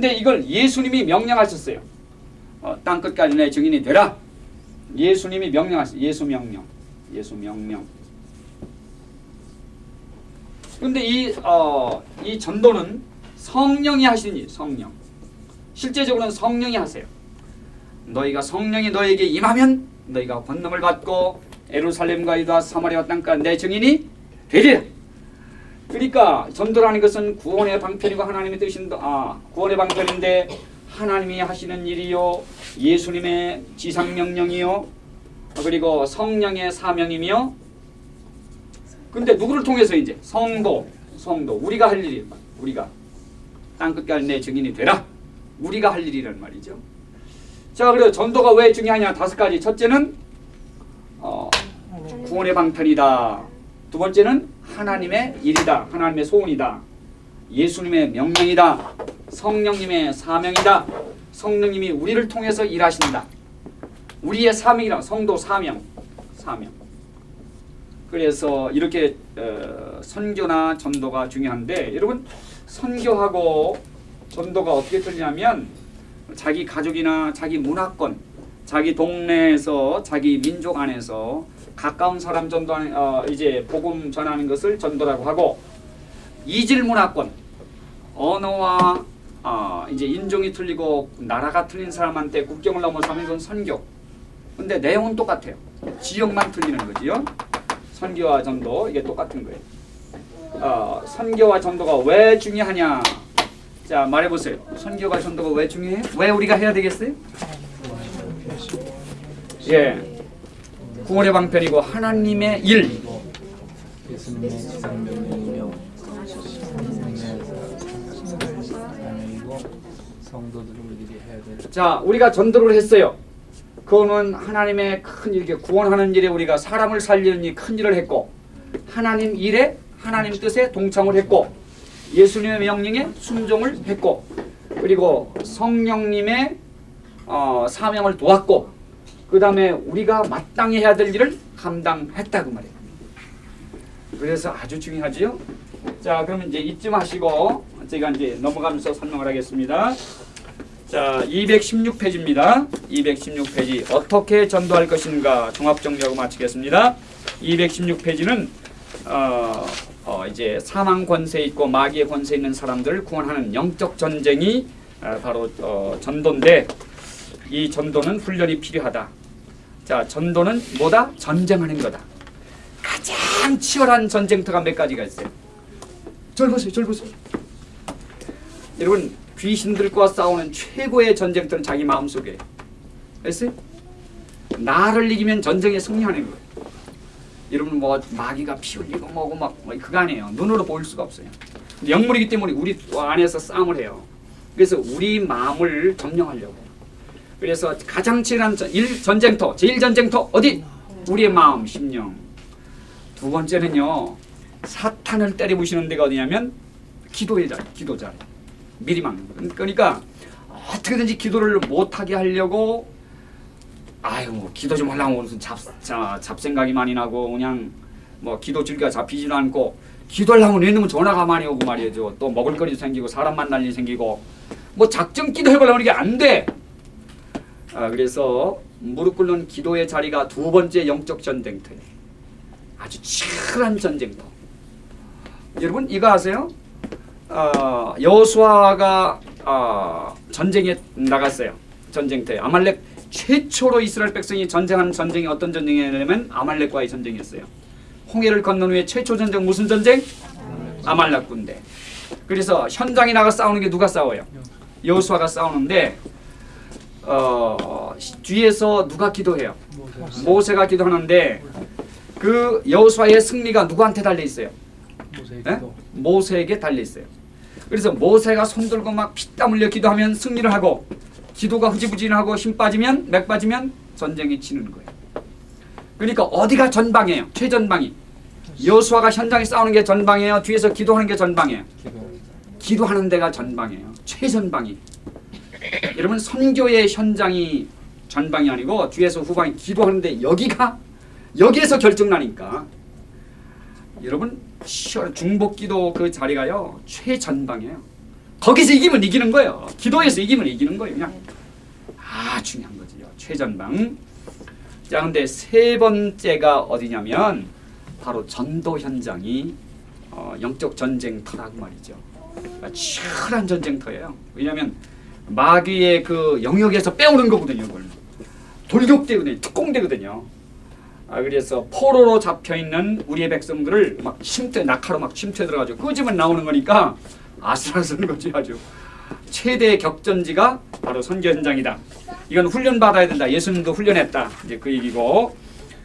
근데 이걸 예수님이 명령하셨어요. 어, 땅끝까지 내 증인이 되라. 예수님이 명령하셨어요. 예수 명령. 예수 명령. 근데 이, 어, 이 전도는 성령이 하시는 일, 성령. 실제적으로는 성령이 하세요. 너희가 성령이 너에게 임하면 너희가 권능을 받고 에루살렘과 유다 사마리아 땅까지 내 증인이 되리라. 그러니까 전도라는 것은 구원의 방편이고 하나님의 뜻인데 아 구원의 방편인데 하나님이 하시는 일이요 예수님의 지상 명령이요 그리고 성령의 사명이며 근데 누구를 통해서 이제? 성도 성도. 우리가 할 일이 우리가. 땅끝까지 내 증인이 되라. 우리가 할 일이란 말이죠. 자 그래 전도가 왜 중요하냐? 다섯 가지. 첫째는 어, 구원의 방편이다. 두 번째는 하나님의 일이다. 하나님의 소원이다. 예수님의 명령이다. 성령님의 사명이다. 성령님이 우리를 통해서 일하신다. 우리의 사명이라 성도 사명. 사명. 그래서 이렇게 어, 선교나 전도가 중요한데 여러분 선교하고 전도가 어떻게 틀리냐면 자기 가족이나 자기 문화권, 자기 동네에서 자기 민족 안에서 가까운 사람 전도 어, 이제 복음 전하는 것을 전도라고 하고 이질 문화권 언어와 어, 이제 인종이 틀리고 나라가 틀린 사람한테 국경을 넘어서면 선교. 근데 내용은 똑같아요. 지역만 틀리는 거지요. 선교와 전도 이게 똑같은 거예요. 어, 선교와 전도가 왜 중요하냐? 자 말해보세요. 선교가 전도가 왜 중요해? 왜 우리가 해야 되겠어요? 예. 구원의 방편이고 하나님의 일. 자 우리가 전도를 했어요. 그거는 하나님의 큰 일, 구원하는 일에 우리가 사람을 살리는 일, 큰 일을 했고 하나님 일에 하나님 뜻에 동참을 했고 예수님의 명령에 순종을 했고 그리고 성령님의 어, 사명을 도왔고 그 다음에 우리가 마땅히 해야 될 일을 감당했다고 말이에요. 그래서 아주 중요하지요. 자 그러면 이제 이쯤 하시고 제가 이제 넘어가면서 설명을 하겠습니다. 자 216페이지입니다. 216페이지 어떻게 전도할 것인가 종합정리하고 마치겠습니다. 216페이지는 어, 어, 이제 사망 권세 있고 마귀의 권세 있는 사람들을 구원하는 영적 전쟁이 어, 바로 어, 전도인데 이 전도는 훈련이 필요하다. 자 전도는 뭐다? 전쟁하는 거다. 가장 치열한 전쟁터가 몇 가지가 있어요. 절 보세요, 절 보세요. 여러분 귀신들과 싸우는 최고의 전쟁터는 자기 마음속에 됐어요? 나를 이기면 전쟁에 승리하는 거예요. 여러분 뭐 마귀가 피 흘리고 뭐고 막뭐 그거 아니에요. 눈으로 보일 수가 없어요. 영물이기 때문에 우리 안에서 싸움을 해요. 그래서 우리 마음을 점령하려고. 그래서 가장 전, 일 전쟁터, 제일 전쟁터 어디? 우리의 마음, 심령. 두 번째는요. 사탄을 때려부시는 데가 어디냐면 기도의 자리, 기도 자리. 미리 막는 거. 그러니까 어떻게든지 기도를 못하게 하려고 아유 뭐 기도 좀 하려고 무슨 잡, 자, 잡생각이 많이 나고 그냥 뭐 기도 줄기가 잡히지도 않고 기도하려면 왜냐면 전화가 많이 오고 말이죠. 또 먹을거리도 생기고 사람 만날 일이 생기고 뭐 작정 기도 해보려면 이게 안 돼. 아, 그래서 무릎 꿇는 기도의 자리가 두 번째 영적 전쟁터예요. 아주 치열한 전쟁터. 여러분 이거 아세요? 어, 여호수아가 어, 전쟁에 나갔어요. 전쟁터에 아말렉 최초로 이스라엘 백성이 전쟁한 전쟁이 어떤 전쟁이냐면 아말렉과의 전쟁이었어요. 홍해를 건넌 후에 최초 전쟁 무슨 전쟁? 아말렉 군대. 그래서 현장에 나가 싸우는 게 누가 싸워요? 여호수아가 싸우는데 어, 뒤에서 누가 기도해요? 모세가 기도하는데 그 여호수아의 승리가 누구한테 달려 있어요? 모세의 예? 모세에게 달려 있어요. 그래서 모세가 손 들고 막 피땀 흘려 기도하면 승리를 하고 기도가 흐지부진하고 힘 빠지면 맥 빠지면 전쟁이 치는 거예요. 그러니까 어디가 전방이에요? 최전방이. 여수아가 현장에 싸우는 게 전방이에요. 뒤에서 기도하는 게 전방이에요. 기도 기도하는 데가 전방이에요. 최전방이. 여러분 선교의 현장이 전방이 아니고 뒤에서 후방이 기도하는데 여기가 여기에서 결정나니까 여러분 중복기도 그 자리가요 최전방이에요. 거기서 이기면 이기는 거예요. 기도에서 이기면 이기는 거예요. 그냥 아 중요한 거지요. 최전방. 자 근데 세 번째가 어디냐면 바로 전도 현장이 어, 영적 전쟁터라고 말이죠. 아, 치열한 전쟁터예요. 왜냐하면 마귀의 그 영역에서 빼오는 거거든요. 이걸. 돌격대거든요. 특공대거든요. 아, 그래서 포로로 잡혀 있는 우리의 백성들을 막 침투 낙하로 막 침투해 들어가지고 끄집어 나오는 거니까 아슬아슬한 거지 아주 최대 격전지가 바로 선교 현장이다. 이건 훈련 받아야 된다. 예수님도 훈련했다. 이제 그 얘기고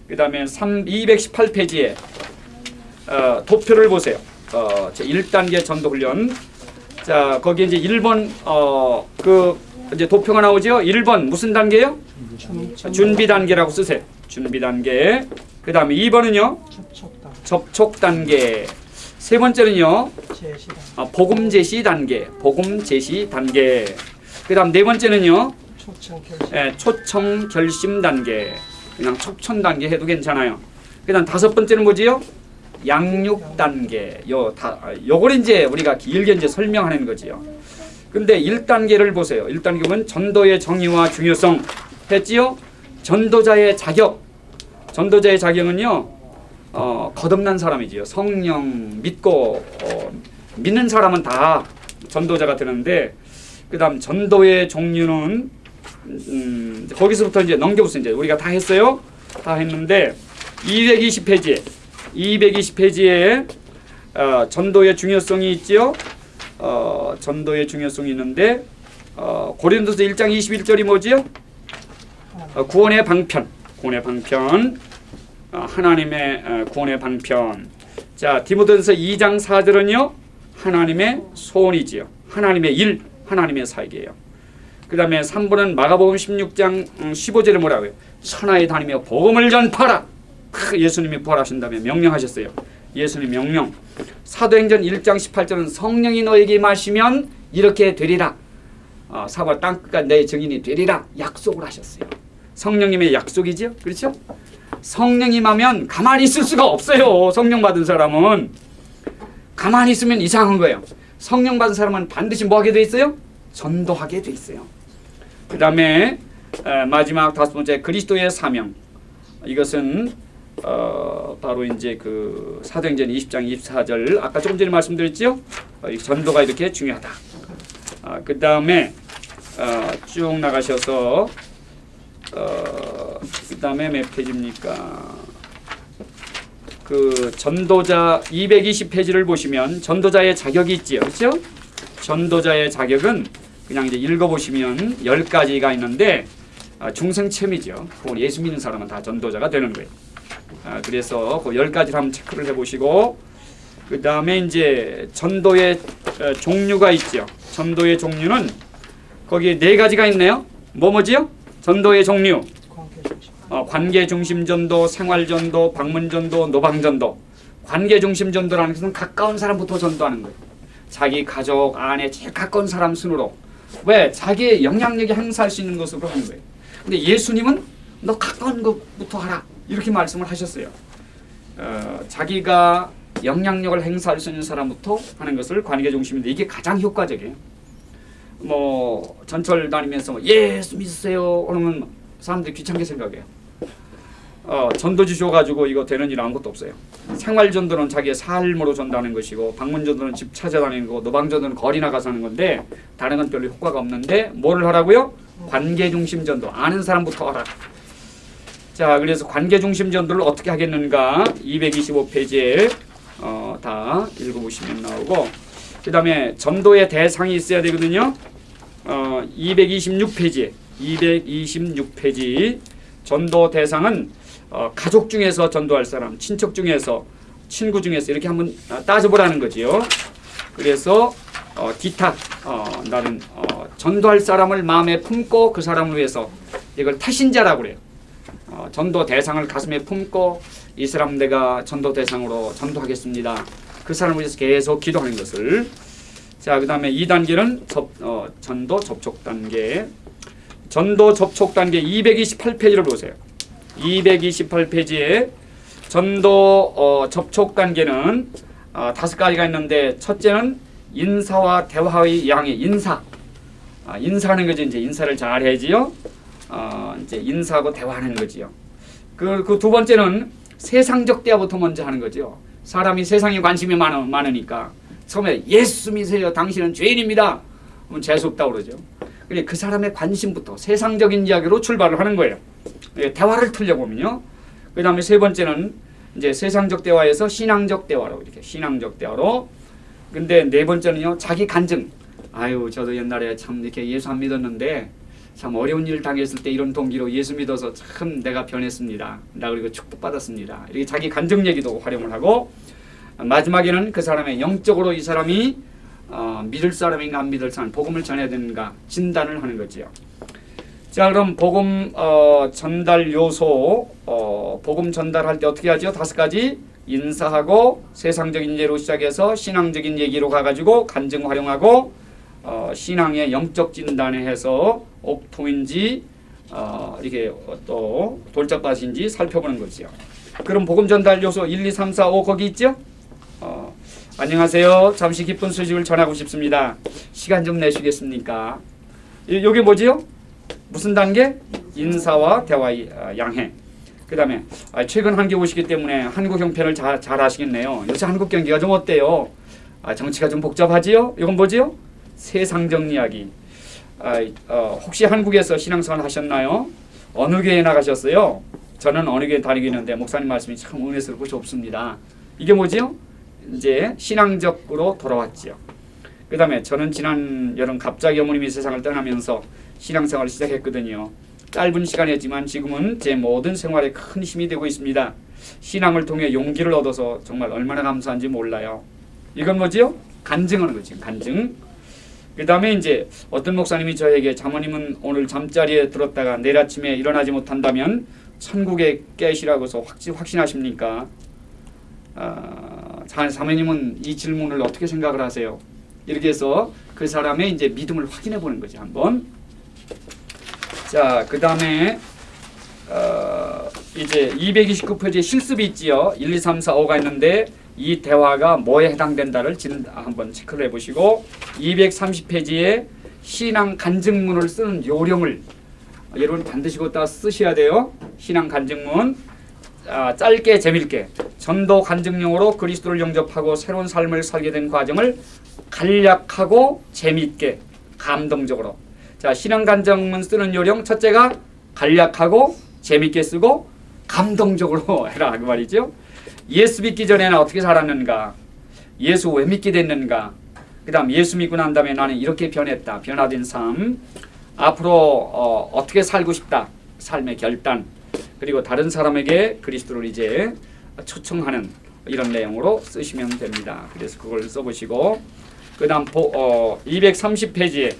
그 다음에 3 218페이지에 어, 도표를 보세요. 어, 제 1단계 전도 훈련. 자, 거기 이제 1번 어, 그 이제 도표가 나오죠. 1번 무슨 단계요? 자, 준비 단계라고 쓰세요. 준비 단계. 그다음에 2번은요. 접촉다 접촉 단계. 세 번째는요. 아, 복음 제시 단계. 복음 제시 단계. 그다음 네 번째는요. 초청 결심 예, 초청 결심 단계. 그냥 촉천 단계 해도 괜찮아요. 그다음 다섯 번째는 뭐지요? 양육 단계. 요 다 요걸 이제 우리가 길게 이제 설명하는 거지요. 근데 1단계를 보세요. 1단계는 전도의 정의와 중요성 했지요? 전도자의 자격. 전도자의 자격은요. 어, 거듭난 사람이지요. 성령 믿고 어, 믿는 사람은 다 전도자가 되는데 그 다음 전도의 종류는 음, 거기서부터 이제 넘겨보세요. 이제 우리가 다 했어요. 다 했는데 220페이지에 220페이지에 어, 전도의 중요성이 있지요. 어, 전도의 중요성이 있는데 어, 고린도서 1장 21절이 뭐지요? 어, 구원의 방편. 구원의 방편. 어, 하나님의 어, 구원의 방편. 자, 디모데전서 2장 4절은요. 하나님의 소원이지요. 하나님의 일, 하나님의 사역이에요. 그 다음에 3번은 마가복음 16장 15절에 뭐라고요? 천하에 다니며 복음을 전파라. 크, 예수님이 부활하신 다음에 명령하셨어요. 예수님 명령. 사도행전 1장 18절은 성령이 너에게 마시면 이렇게 되리라. 어, 사과 땅끝까지 내 증인이 되리라 약속을 하셨어요. 성령님의 약속이죠. 그렇죠? 성령이 하면 가만히 있을 수가 없어요. 성령 받은 사람은 가만히 있으면 이상한 거예요. 성령 받은 사람은 반드시 뭐 하게 돼 있어요? 전도하게 돼 있어요. 그 다음에 마지막 다섯 번째 그리스도의 사명. 이것은 어, 바로 이제 그 사도행전 20장 24절 아까 조금 전에 말씀드렸죠. 어, 이 전도가 이렇게 중요하다. 아, 그 다음에 어, 쭉 나가셔서 어, 그 다음에 몇 페이지입니까? 그 전도자 220페이지를 보시면 전도자의 자격이 있지요. 그렇죠? 전도자의 자격은 그냥 이제 읽어보시면 10가지가 있는데 아, 중생체미죠. 예수 믿는 사람은 다 전도자가 되는 거예요. 아, 그래서 그 10가지를 한번 체크를 해보시고 그 다음에 이제 전도의 어, 종류가 있죠. 전도의 종류는 거기에 네 가지가 있네요. 뭐 뭐지요? 전도의 종류. 어, 관계 중심 전도, 생활 전도, 방문 전도, 노방 전도. 관계 중심 전도라는 것은 가까운 사람부터 전도하는 거예요. 자기 가족 안에 제일 가까운 사람 순으로. 왜? 자기의 영향력이 행사할 수 있는 것으로 하는 거예요. 근데 예수님은 너 가까운 것부터 하라. 이렇게 말씀을 하셨어요. 어, 자기가 영향력을 행사할 수 있는 사람부터 하는 것을 관계 중심인데 이게 가장 효과적이에요. 뭐 전철 다니면서 예수 믿으세요 그러면 사람들이 귀찮게 생각해요. 어, 전도 주셔가지고 이거 되는 일 아무것도 없어요. 생활 전도는 자기의 삶으로 전도하는 것이고 방문 전도는 집 찾아다니는 거고 노방 전도는 거리 나가서 하는 건데 다른 건 별로 효과가 없는데 뭐를 하라고요? 관계 중심 전도 아는 사람부터 하라. 자 그래서 관계 중심 전도를 어떻게 하겠는가 225페이지에 어, 다 읽어보시면 나오고 그 다음에 전도의 대상이 있어야 되거든요. 어, 226페이지 226페이지 전도 대상은 어, 가족 중에서 전도할 사람, 친척 중에서, 친구 중에서 이렇게 한번 아, 따져보라는 거지요. 그래서 어, 기타, 어, 나는 어, 전도할 사람을 마음에 품고 그 사람을 위해서 이걸 타신자라고 그래요. 어, 전도 대상을 가슴에 품고 이 사람 내가 전도 대상으로 전도하겠습니다. 그 사람을 위해서 계속 기도하는 것을. 자, 그 다음에 2단계는 접, 어, 전도 접촉 단계. 전도 접촉 단계 228페이지를 보세요. 228페이지에 전도 어, 접촉 단계는 어, 다섯 가지가 있는데 첫째는 인사와 대화의 양의 인사. 아, 인사하는 거죠. 이제 인사를 잘 해야지요. 어, 이제 인사하고 대화하는 거지요. 그 그 두 번째는 세상적 대화부터 먼저 하는 거죠. 사람이 세상에 관심이 많아, 많으니까 처음에 예수 믿으세요. 당신은 죄인입니다. 그럼 재수 없다고 그러죠. 근데 그 사람의 관심부터 세상적인 이야기로 출발을 하는 거예요. 예, 대화를 틀려보면요. 그 다음에 세 번째는 이제 세상적 대화에서 신앙적 대화로 이렇게 신앙적 대화로 근데 네 번째는요 자기 간증 아유 저도 옛날에 참 이렇게 예수 안 믿었는데 참 어려운 일 당했을 때 이런 동기로 예수 믿어서 참 내가 변했습니다. 나 그리고 축복받았습니다. 이렇게 자기 간증 얘기도 활용을 하고 마지막에는 그 사람의 영적으로 이 사람이 어, 믿을 사람인가 안 믿을 사람 복음을 전해야 되는가 진단을 하는 거지요. 자 그럼 복음 어, 전달 요소 어, 복음 전달할 때 어떻게 하죠? 다섯 가지 인사하고 세상적인 예로 시작해서 신앙적인 얘기로 가가지고 간증 활용하고 어, 신앙의 영적 진단에 해서 옥토인지 어, 이게 또 돌짝밭인지 살펴보는 거지요. 그럼 복음 전달 요소 1, 2, 3, 4, 5 거기 있죠? 어, 안녕하세요. 잠시 기쁜 소식을 전하고 싶습니다. 시간 좀 내시겠습니까? 이- 요게 뭐지요? 무슨 단계? 인사와 대화의 아, 양해. 그 다음에 최근 한국에 오시기 때문에 한국 형편을 잘, 잘 아시겠네요. 요새 한국 경기가 좀 어때요? 아, 정치가 좀 복잡하지요? 이건 뭐지요? 세상적 이야기. 아, 어, 혹시 한국에서 신앙생활 하셨나요? 어느 교회 나가셨어요? 저는 어느 교회 다니고 있는데 목사님 말씀이 참 은혜스럽고 좋습니다. 이게 뭐지요? 이제 신앙적으로 돌아왔지요. 그 다음에 저는 지난 여름 갑자기 어머님이 세상을 떠나면서 신앙생활을 시작했거든요. 짧은 시간이었지만 지금은 제 모든 생활에 큰 힘이 되고 있습니다. 신앙을 통해 용기를 얻어서 정말 얼마나 감사한지 몰라요. 이건 뭐지요? 간증하는 거지. 간증. 그 다음에 이제 어떤 목사님이 저에게 자모님은 오늘 잠자리에 들었다가 내일 아침에 일어나지 못한다면 천국에 깨시라고서 확신, 확신하십니까? 아, 자, 자매님은 이 질문을 어떻게 생각을 하세요? 이렇게 해서 그 사람의 이제 믿음을 확인해 보는 거지 한번. 자, 그 다음에 어, 이제 229페이지에 실습이 있지요. 1, 2, 3, 4, 5가 있는데 이 대화가 뭐에 해당된다를 진, 한번 체크를 해보시고 230페이지에 신앙 간증문을 쓰는 요령을 여러분 반드시 갖다 쓰셔야 돼요. 신앙 간증문 아, 짧게 재밌게 전도 간증용으로 그리스도를 영접하고 새로운 삶을 살게 된 과정을 간략하고 재미있게 감동적으로 자 신앙 간증문 쓰는 요령 첫째가 간략하고 재미있게 쓰고 감동적으로 해라 그 말이죠. 예수 믿기 전에는 어떻게 살았는가? 예수 왜 믿게 됐는가? 그 다음 예수 믿고 난 다음에 나는 이렇게 변했다. 변화된 삶. 앞으로 어, 어떻게 살고 싶다. 삶의 결단. 그리고 다른 사람에게 그리스도를 이제 초청하는 이런 내용으로 쓰시면 됩니다. 그래서 그걸 써보시고 그 다음 어, 230페이지에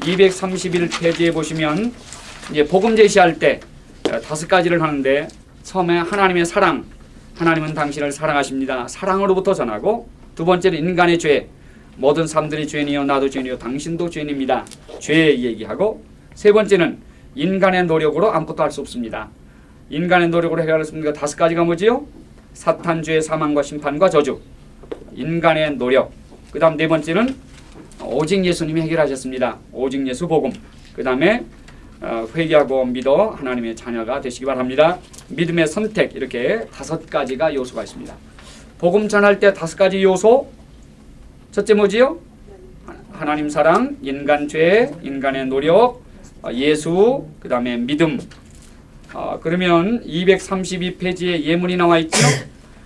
231페이지에 보시면 이제 복음 제시할 때 어, 다섯 가지를 하는데 처음에 하나님의 사랑, 하나님은 당신을 사랑하십니다. 사랑으로부터 전하고 두 번째는 인간의 죄, 모든 사람들이 죄인이요 나도 죄인이요 당신도 죄인입니다. 죄 얘기하고 세 번째는 인간의 노력으로 아무것도 할 수 없습니다. 인간의 노력으로 해결할 수 없는 게 다섯 가지가 뭐지요? 사탄, 죄, 사망과 심판과 저주. 인간의 노력. 그 다음 네 번째는 오직 예수님이 해결하셨습니다. 오직 예수 복음. 그 다음에 어, 회개하고 믿어 하나님의 자녀가 되시기 바랍니다. 믿음의 선택 이렇게 다섯 가지가 요소가 있습니다. 복음 전할 때 다섯 가지 요소. 첫째 뭐지요? 하나님 사랑, 인간 죄, 인간의 노력, 어, 예수, 그 다음에 믿음. 어, 그러면 232페이지에 예문이 나와 있죠.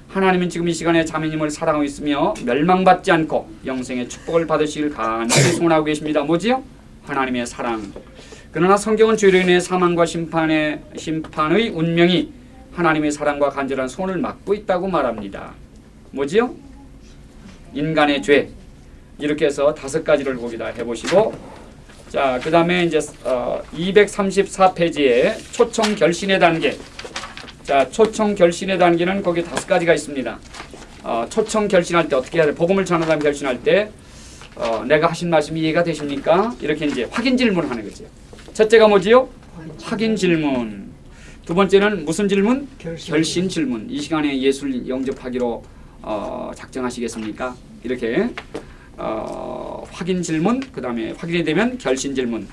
하나님은 지금 이 시간에 자매님을 사랑하고 있으며 멸망받지 않고 영생의 축복을 받으시길 간절히 소원하고 계십니다. 뭐지요? 하나님의 사랑. 그러나 성경은 죄로 인해 사망과 심판의 심판의 운명이 하나님의 사랑과 간절한 손을 막고 있다고 말합니다. 뭐지요? 인간의 죄. 이렇게 해서 다섯 가지를 거기 다 해보시고 자, 그 다음에 이제 어, 234페이지에 초청 결신의 단계. 자, 초청 결신의 단계는 거기 다섯 가지가 있습니다. 어, 초청 결신할 때 어떻게 해야 돼? 복음을 전하다 결신할 때 어, 내가 하신 말씀이 이해가 되십니까? 이렇게 이제 확인 질문하는 거죠. 첫째가 뭐지요? 확인 질문. 두 번째는 무슨 질문? 결신. 결신 질문. 이 시간에 예수를 영접하기로 어, 작정하시겠습니까? 이렇게 어, 확인 질문, 그 다음에 확인이 되면 결신 질문.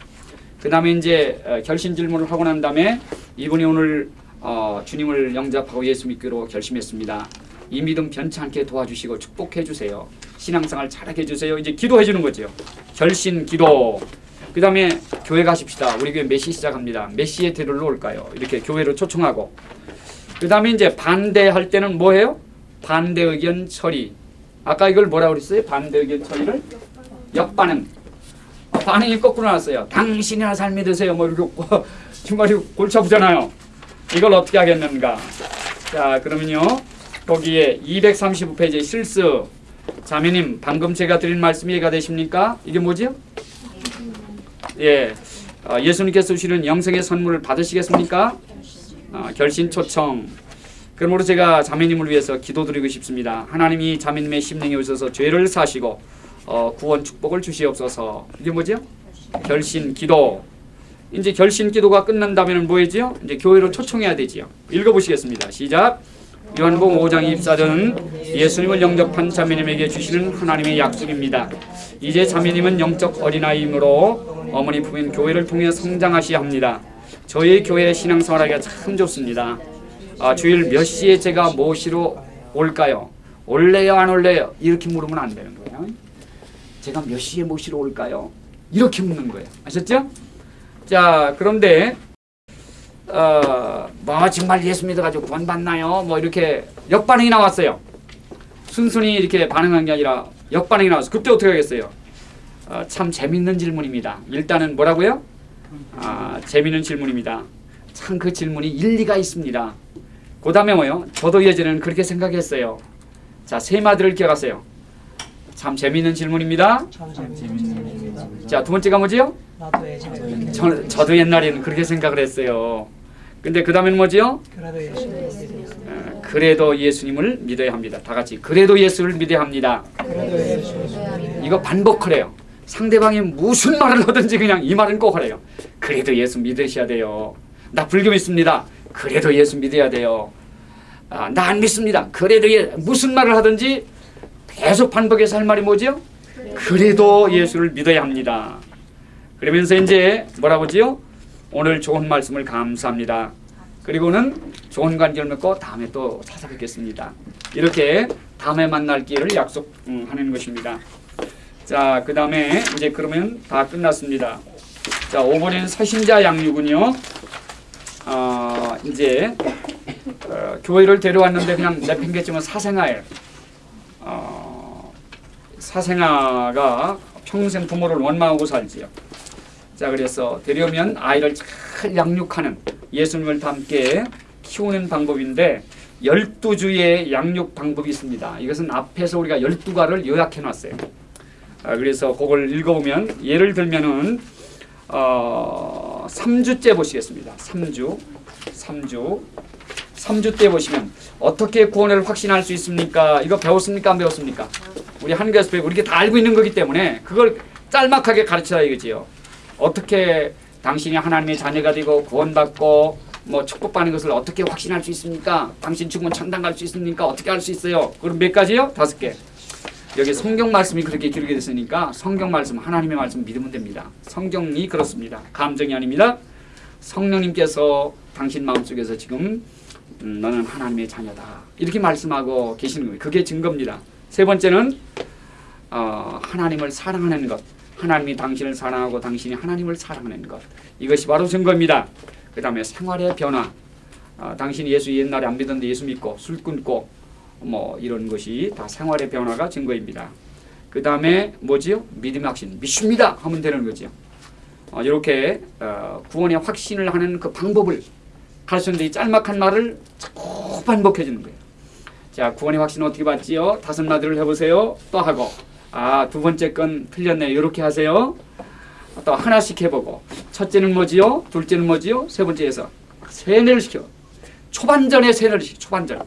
그 다음에 이제 어, 결신 질문을 하고 난 다음에 이분이 오늘 어, 주님을 영접하고 예수 믿기로 결심했습니다. 이 믿음 변치 않게 도와주시고 축복해 주세요. 신앙생활 잘하게 해주세요. 이제 기도해 주는 거죠. 결신 기도. 그 다음에 교회 가십시다. 우리 교회 몇시 시작합니다. 몇 시에 데리러 올까요? 이렇게 교회로 초청하고. 그 다음에 이제 반대할 때는 뭐예요? 반대 의견 처리. 아까 이걸 뭐라고 그랬어요? 반대 의견 처리를? 역반응. 아, 반응이 거꾸로 나왔어요. 당신이나 삶이 되세요. 뭐 이렇게 중간에 골치 아프잖아요. 이걸 어떻게 하겠는가? 자, 그러면요. 거기에 235페이지 실수. 자매님, 방금 제가 드린 말씀이 이해가 되십니까? 이게 뭐지요? 예. 어, 예수님께서 주시는 영생의 선물을 받으시겠습니까? 어, 결신 초청. 그러므로 제가 자매님을 위해서 기도드리고 싶습니다. 하나님이 자매님의 심령에 오셔서 죄를 사시고 어, 구원 축복을 주시옵소서. 이게 뭐죠? 결신 기도. 이제 결신 기도가 끝난다면 뭐이지요? 이제 교회로 초청해야 되지요. 읽어보시겠습니다. 시작. 요한복음 5장 24절은 예수님을 영접한 자매님에게 주시는 하나님의 약속입니다. 이제 자매님은 영적 어린아이이므로 어머니 품인 교회를 통해 성장하셔야 합니다. 저희 교회 신앙생활하기가 참 좋습니다. 아, 주일 몇 시에 제가 모시러 올까요? 올래요 안 올래요? 이렇게 물으면 안 되는 거예요. 제가 몇 시에 모시러 올까요? 이렇게 묻는 거예요. 아셨죠? 자 그런데 어, 뭐 정말 예수 믿어가지고 구원 받나요? 뭐 이렇게 역반응이 나왔어요. 순순히 이렇게 반응한 게 아니라 역반응이 나왔어. 그때 어떻게 하겠어요? 어, 참 재밌는 질문입니다. 일단은 뭐라고요? 아, 재밌는 질문입니다. 참 그 질문이 일리가 있습니다. 그 다음에 뭐요? 저도 예전에는 그렇게 생각했어요. 자, 세 마디를 기억하세요. 참 재밌는 질문입니다. 참 재밌는 일입니다. 자, 두 번째가 뭐지요? 나도 예전에 저, 저도 옛날에는 그렇게 생각을 했어요. 근데 그 다음에는 뭐지요? 그래도 예수님을. 어, 믿어야 합니다. 다 같이. 그래도 예수를 믿어야 합니다. 이거 반복하래요. 상대방이 무슨 말을 하든지 그냥 이 말은 꼭 하래요. 그래도 예수 믿으셔야 돼요. 나 불교 믿습니다. 그래도 예수 믿어야 돼요. 아, 나 안 믿습니다. 그래도 예, 무슨 말을 하든지 계속 반복해서 할 말이 뭐죠? 그래도 예수를 믿어야 합니다. 그러면서 이제 뭐라고지요? 오늘 좋은 말씀을 감사합니다. 그리고는 좋은 관계를 맺고 다음에 또 찾아뵙겠습니다. 이렇게 다음에 만날 기회를 약속하는 것입니다. 자, 그 다음에 이제 그러면 다 끝났습니다. 자, 5번에는 사신자 양육은요. 어, 이제 어, 교회를 데려왔는데 그냥 내팽개치면 사생아예요. 어, 사생아가 평생 부모를 원망하고 살지요. 자, 그래서 데려오면 아이를 잘 양육하는 예수님을 닮게 키우는 방법인데 12주의 양육 방법이 있습니다. 이것은 앞에서 우리가 12가를 요약해 놨어요. 아, 그래서 그걸 읽어보면 예를 들면은 어, 3주째 보시겠습니다. 3주, 3주, 3주 때 보시면 어떻게 구원을 확신할 수 있습니까? 이거 배웠습니까? 안 배웠습니까? 우리 한국에서 배우고 이렇게 다 알고 있는 거기 때문에 그걸 짤막하게 가르쳐야 이거지요. 어떻게 당신이 하나님의 자녀가 되고 구원받고 뭐 축복받는 것을 어떻게 확신할 수 있습니까? 당신 죽으면 천당 갈 수 있습니까? 어떻게 할수 있어요? 그럼 몇 가지요? 다섯 개. 여기 성경 말씀이 그렇게 길게 됐으니까 성경 말씀 하나님의 말씀 믿으면 됩니다. 성경이 그렇습니다. 감정이 아닙니다. 성령님께서 당신 마음속에서 지금 음, 너는 하나님의 자녀다 이렇게 말씀하고 계시는 거예요. 그게 증거입니다. 세 번째는 어, 하나님을 사랑하는 것. 하나님이 당신을 사랑하고 당신이 하나님을 사랑하는 것. 이것이 바로 증거입니다. 그 다음에 생활의 변화. 어, 당신이 예수 옛날에 안 믿었는데 예수 믿고 술 끊고 뭐 이런 것이 다 생활의 변화가 증거입니다. 그 다음에 뭐지요? 믿음의 확신. 믿습니다 하면 되는 거죠. 어, 이렇게 어, 구원의 확신을 하는 그 방법을 가르쳤는데 이 짤막한 말을 자꾸 반복해 주는 거예요. 자, 구원의 확신 어떻게 받지요? 다섯 마디를 해보세요. 또 하고. 아, 두 번째 건 틀렸네. 이렇게 하세요. 또 하나씩 해보고. 첫째는 뭐지요? 둘째는 뭐지요? 세 번째에서 세뇌를 시켜. 초반전에 세뇌를 시켜. 초반전.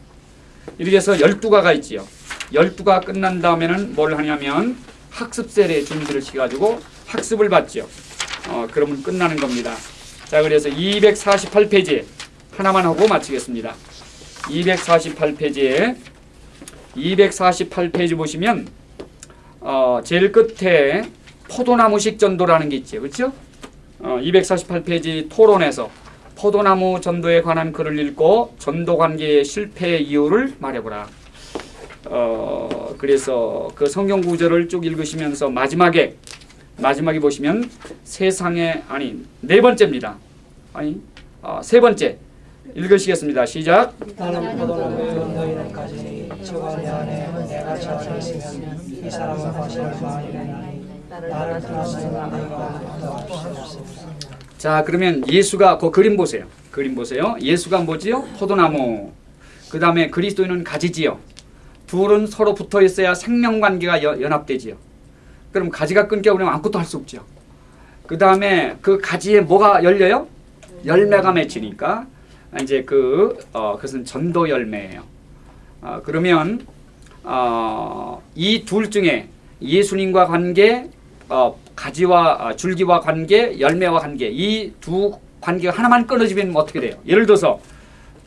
이렇게 해서 12가가 있지요. 12가 끝난 다음에는 뭘 하냐면 학습 세례 준비를 시켜가지고 학습을 받죠. 어, 그러면 끝나는 겁니다. 자, 그래서 248페이지 하나만 하고 마치겠습니다. 248페이지에 248페이지 보시면 어, 제일 끝에 포도나무식 전도라는 게 있죠. 그렇죠? 어, 248페이지 토론에서 포도나무 전도에 관한 글을 읽고 전도 관계의 실패 이유를 말해보라. 어, 그래서 그 성경 구절을 쭉 읽으시면서 마지막에 마지막에 보시면 세상에 아니 네 번째입니다. 아니 어, 세 번째 읽으시겠습니다. 시작. 나는 포도나무 너희는까지 저가 내 안에 내가 저 안에 있으면 이 사람은 과실을 많이 나를 떠나서는 내가 아무도 없으리라. 자 그러면 예수가 그 그림 보세요. 그림 보세요. 예수가 뭐지요? 포도나무. 그 다음에 그리스도인은 가지지요. 둘은 서로 붙어 있어야 생명 관계가 여- 연합되지요. 그럼 가지가 끊겨버리면 아무것도 할 수 없죠. 그 다음에 그 가지에 뭐가 열려요? 열매가 맺히니까 이제 그 어, 그것은 전도 열매예요. 어, 그러면 어, 이 둘 중에 예수님과 관계, 어, 가지와 아, 줄기와 관계, 열매와 관계 이 두 관계가 하나만 끊어지면 어떻게 돼요? 예를 들어서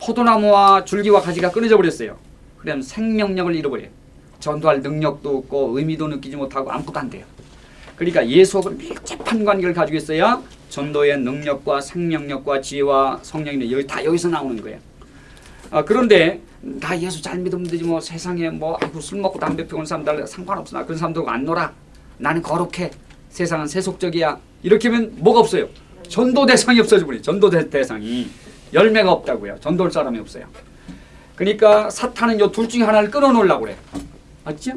포도나무와 줄기와 가지가 끊어져 버렸어요. 그러면 생명력을 잃어버려요. 전도할 능력도 없고 의미도 느끼지 못하고 아무것도 안 돼요. 그러니까 예수하고 밀접한 관계를 가지고 있어야 전도의 능력과 생명력과 지혜와 성령이 여기 다 여기서 나오는 거예요. 아, 그런데 나 예수 잘 믿으면 되지 뭐 세상에 뭐 아이고 술 먹고 담배 피우는 사람들 상관없어. 나 그런 사람들하고 안 놀아. 나는 거룩해. 세상은 세속적이야. 이렇게 하면 뭐가 없어요? 전도 대상이 없어져 버려 전도 대, 대상이. 열매가 없다고요. 전도할 사람이 없어요. 그러니까 사탄은 요 둘 중에 하나를 끊어놓으려고 그래. 맞죠?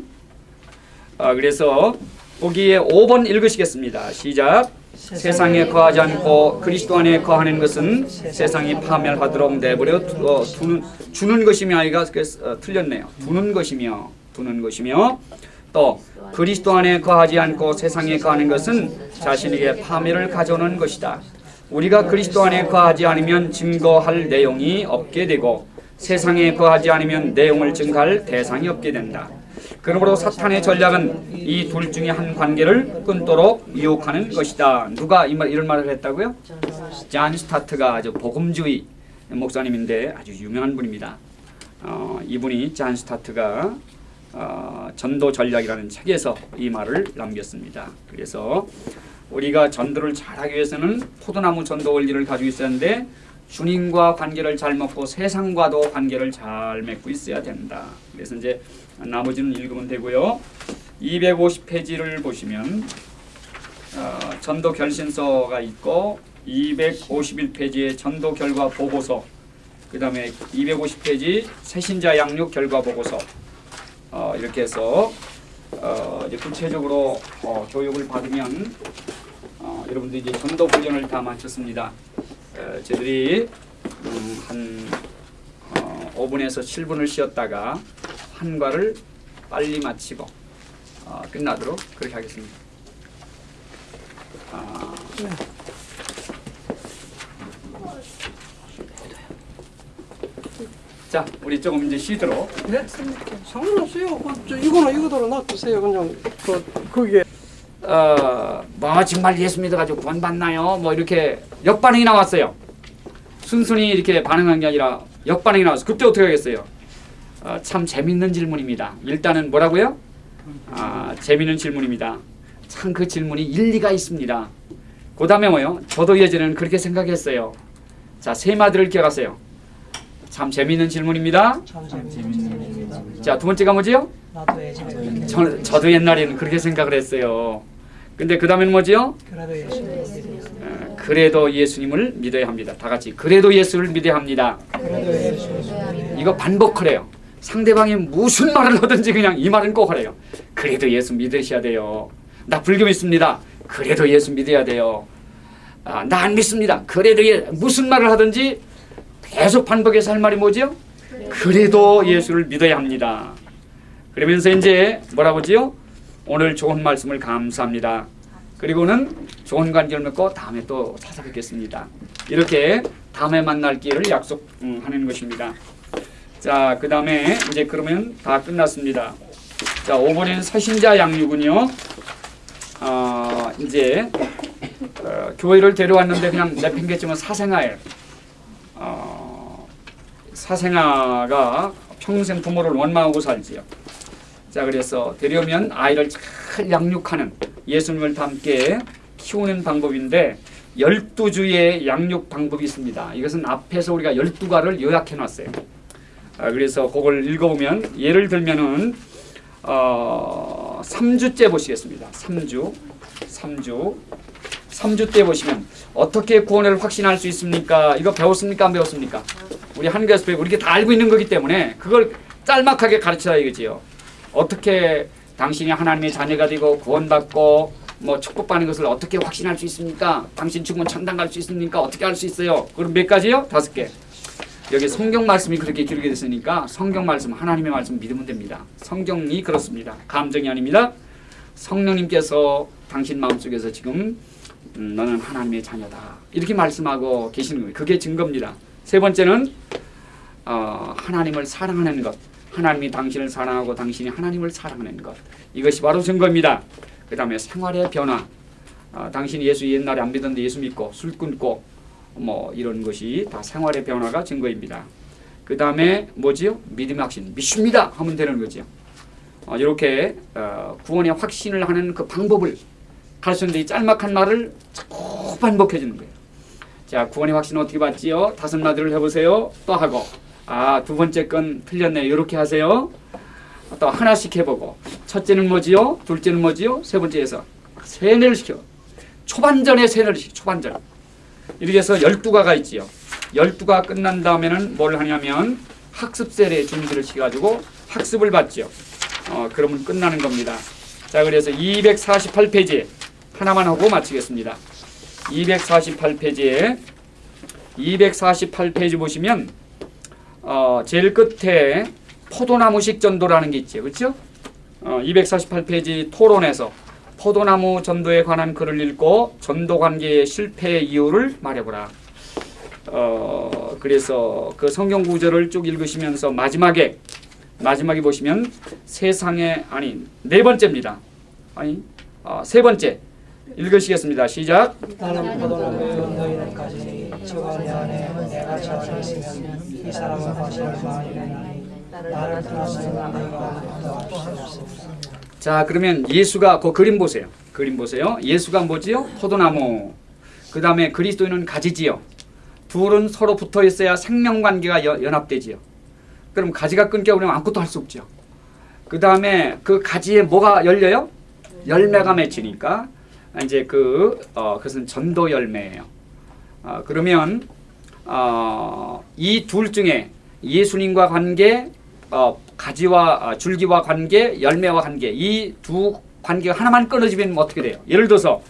아, 그래서 거기에 5번 읽으시겠습니다. 시작 세상에 거하지 않고 그리스도 안에 거하는 것은 세상이 파멸하도록 내버려 두, 어, 두는 주는 것이며 아이가 그래서, 어, 틀렸네요. 두는 것이며 두는 것이며 또 그리스도 안에 거하지 않고 세상에 거하는 것은 자신에게 파멸을 가져오는 것이다. 우리가 그리스도 안에 거하지 않으면 증거할 내용이 없게 되고 세상에 거하지 않으면 내용을 증거할 대상이 없게 된다. 그러므로 사탄의 전략은 이 둘 중에 한 관계를 끊도록 유혹하는 것이다. 누가 이 말, 이런 말을 했다고요? 잔 스타트가 아주 복음주의 목사님인데 아주 유명한 분입니다. 어, 이분이 잔 스타트가 어, 전도 전략이라는 책에서 이 말을 남겼습니다. 그래서 우리가 전도를 잘하기 위해서는 포도나무 전도 원리를 가지고 있어야 하는데 주님과 관계를 잘 맺고 세상과도 관계를 잘 맺고 있어야 된다. 그래서 이제 나머지는 읽으면 되고요. 250페이지를 보시면 어, 전도 결신서가 있고 251페이지에 전도 결과 보고서 그 다음에 250페이지 새신자 양육 결과 보고서 어, 이렇게 해서 어, 이제 구체적으로 어, 교육을 받으면 어, 여러분들 이제 전도 훈련을 다 마쳤습니다. 어, 저희들이 음, 한 어, 5분에서 7분을 쉬었다가 한과를 빨리 마치고 어, 끝나도록 그렇게 하겠습니다. 아, 자, 우리 조금 이제 쉬도록. 네? 상관없어요. 그, 저, 이거나 이거대로 놔두세요. 그냥 그 거기에 어, 뭐 정말 예수 믿어가지고 구원 받나요? 뭐 이렇게 역반응이 나왔어요. 순순히 이렇게 반응한 게 아니라 역반응이 나왔어. 그때 어떻게 하겠어요? 어, 참 재밌는 질문입니다. 일단은 뭐라고요? 아, 재밌는 질문입니다. 참 그 질문이 일리가 있습니다. 그 다음에 뭐요? 저도 예전에는 그렇게 생각했어요. 자, 세 마디를 기억하세요. 참 재밌는 질문입니다. 참 일입니다. 자, 두 번째가 뭐지요? 나도 예전에 저, 저도 옛날에는 그렇게 생각을 했어요. 근데 그 다음에는 뭐지요? 그래도 믿습니다. 어, 그래도 예수님을 믿어야 합니다. 다 같이 그래도 예수를 믿어야 합니다. 그래도 예수를 믿습니다. 이거 반복하래요. 상대방이 무슨 말을 하든지 그냥 이 말은 꼭 하래요. 그래도 예수 믿으셔야 돼요. 나 불교 믿습니다. 그래도 예수 믿어야 돼요. 아, 나 안 믿습니다. 그래도 예, 무슨 말을 하든지 계속 반복해서 할 말이 뭐지요? 그래도 예수를 믿어야 합니다. 그러면서 이제 뭐라고 지요? 오늘 좋은 말씀을 감사합니다. 그리고는 좋은 관계를 맺고 다음에 또 찾아뵙겠습니다. 이렇게 다음에 만날 기회를 약속하는 것입니다. 자, 그 다음에 이제 그러면 다 끝났습니다. 자, 5번에는 서신자 양육은요. 어, 이제 어, 교회를 데려왔는데 그냥 내팽개치면 사생아예요. 어, 사생아가 평생 부모를 원망하고 살지요. 자 그래서 되려면 아이를 잘 양육하는 예수님을 함께 키우는 방법인데 12주의 양육 방법이 있습니다. 이것은 앞에서 우리가 12가를 요약해 놨어요. 아, 그래서 그걸 읽어보면 예를 들면은 어, 3주째 보시겠습니다. 3주 3주 3주 때 보시면 어떻게 구원을 확신할 수 있습니까? 이거 배웠습니까? 안 배웠습니까? 우리 한국에서 배우고 이렇게 다 알고 있는 거기 때문에 그걸 짤막하게 가르쳐야 이거지요. 어떻게 당신이 하나님의 자녀가 되고 구원받고 뭐 축복받는 것을 어떻게 확신할 수 있습니까? 당신 죽으면 천당 갈 수 있습니까? 어떻게 할 수 있어요? 그럼 몇 가지요? 다섯 개. 여기 성경 말씀이 그렇게 기록이 됐으니까 성경 말씀 하나님의 말씀 믿으면 됩니다. 성경이 그렇습니다. 감정이 아닙니다. 성령님께서 당신 마음속에서 지금 음, 너는 하나님의 자녀다 이렇게 말씀하고 계시는 거예요. 그게 증거입니다. 세 번째는 어, 하나님을 사랑하는 것. 하나님이 당신을 사랑하고 당신이 하나님을 사랑하는 것. 이것이 바로 증거입니다. 그 다음에 생활의 변화. 어, 당신이 예수 옛날에 안 믿었는데 예수 믿고 술 끊고 뭐 이런 것이 다 생활의 변화가 증거입니다. 그 다음에 뭐지요? 믿음의 확신. 믿습니다 하면 되는 거죠. 어, 이렇게 어, 구원의 확신을 하는 그 방법을 가르쳤는데 이 짤막한 말을 자꾸 반복해 주는 거예요. 자, 구원의 확신 어떻게 받지요? 다섯 마디를 해보세요. 또 하고. 아, 두 번째 건 틀렸네. 이렇게 하세요. 또 하나씩 해보고. 첫째는 뭐지요? 둘째는 뭐지요? 세 번째에서 세뇌를 시켜. 초반전에 세뇌를 시켜. 초반전. 이렇게 해서 열두 가가 있지요. 열두 가 끝난 다음에는 뭘 하냐면 학습 세례 준비를 시켜가지고 학습을 받지요. 어, 그러면 끝나는 겁니다. 자, 그래서 248페이지 하나만 하고 마치겠습니다. 248페이지에 248페이지 보시면 어, 제일 끝에 포도나무식 전도라는 게 있죠. 그렇죠? 어, 248페이지 토론에서 포도나무 전도에 관한 글을 읽고 전도 관계의 실패 이유를 말해보라. 어, 그래서 그 성경 구절을 쭉 읽으시면서 마지막에 마지막에 보시면 세상에 아니 네 번째입니다. 아니 어, 세 번째 읽으시겠습니다. 시작. 자 그러면 예수가 그 그림 보세요. 그림 보세요. 예수가 뭐지요? 포도나무. 그 다음에 그리스도인은 가지지요. 둘은 서로 붙어 있어야 생명 관계가 여- 연합되지요. 그럼 가지가 끊겨버리면 아무것도 할 수 없죠. 그 다음에 그 가지에 뭐가 열려요? 열매가 맺히니까 이제 그 어, 그것은 전도 열매예요. 어, 그러면 어, 이 둘 중에 예수님과 관계, 어, 가지와 아, 줄기와 관계, 열매와 관계 이 두 관계가 하나만 끊어지면 어떻게 돼요? 예를 들어서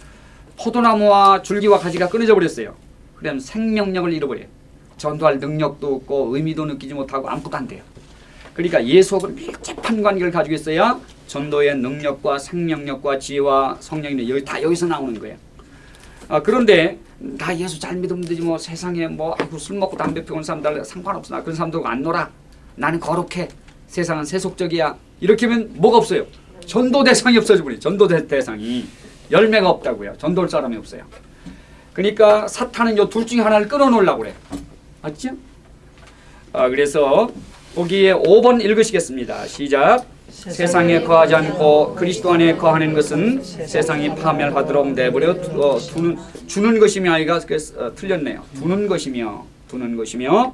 포도나무와 줄기와 가지가 끊어져 버렸어요. 그러면 생명력을 잃어버려요. 전도할 능력도 없고 의미도 느끼지 못하고 아무것도 안 돼요. 그러니까 예수하고 밀접한 관계를 가지고 있어야 전도의 능력과 생명력과 지혜와 성령이 여기 다 여기서 나오는 거예요. 아, 그런데 나 예수 잘 믿으면 되지 뭐 세상에 뭐 아이고 술 먹고 담배 피우는 사람들 상관없어 나 그런 사람들하고 안 놀아 나는 거룩해. 세상은 세속적이야. 이렇게 하면 뭐가 없어요? 전도 대상이 없어져 버려 전도 대- 대상이. 열매가 없다고요. 전도할 사람이 없어요. 그러니까 사탄은 요 둘 중에 하나를 끊어놓으려고 그래. 맞죠? 아, 그래서 거기에 5번 읽으시겠습니다. 시작. 세상에 거하지 않고 그리스도 안에 거하는 것은 세상이 파멸하도록 내버려 두- 어, 두는 주는 것이며 아이가 그래서, 어, 틀렸네요. 두는 것이며 두는 것이며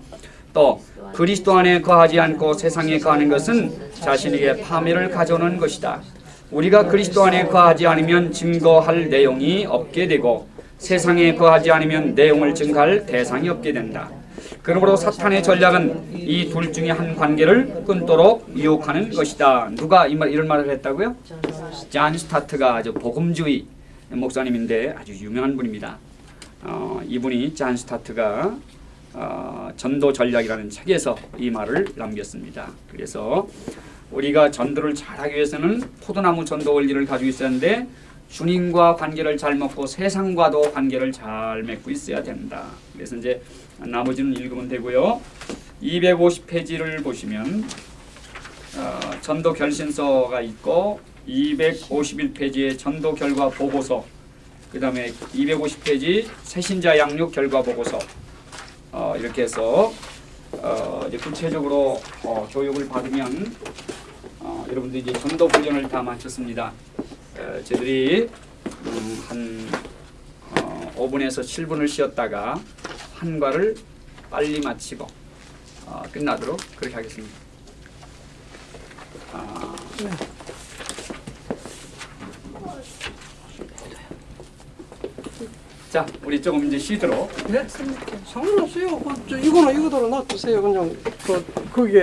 또 그리스도 안에 거하지 않고 세상에 거하는 것은 자신에게 파멸을 가져오는 것이다. 우리가 그리스도 안에 거하지 않으면 증거할 내용이 없게 되고 세상에 거하지 않으면 내용을 증거할 대상이 없게 된다. 그러므로 사탄의 전략은 이 둘 중에 한 관계를 끊도록 유혹하는 것이다. 누가 이 말, 이런 말을 했다고요? 잔 스타트가 아주 복음주의 목사님인데 아주 유명한 분입니다. 어, 이분이 잔 스타트가 어, 전도 전략이라는 책에서 이 말을 남겼습니다. 그래서 우리가 전도를 잘하기 위해서는 포도나무 전도 원리를 가지고 있었는데 주님과 관계를 잘 맺고 세상과도 관계를 잘 맺고 있어야 된다. 그래서 이제 나머지는 읽으면 되고요. 250페이지를 보시면 어, 전도 결신서가 있고 251페이지에 전도 결과 보고서 그 다음에 250페이지 새신자 양육 결과 보고서 어, 이렇게 해서 어, 이제 구체적으로 어, 교육을 받으면 어, 여러분들 이제 전도 훈련을 다 마쳤습니다. 어, 저희들이 음, 한 어, 5분에서 7분을 쉬었다가 한과를 빨리 마치고 어, 끝나도록 그렇게 하겠습니다. 아, 자, 우리 조금 이제 쉬도록 네? 상관없어요. 그, 저, 이거는 이거대로 놔두세요. 그냥 그, 거기에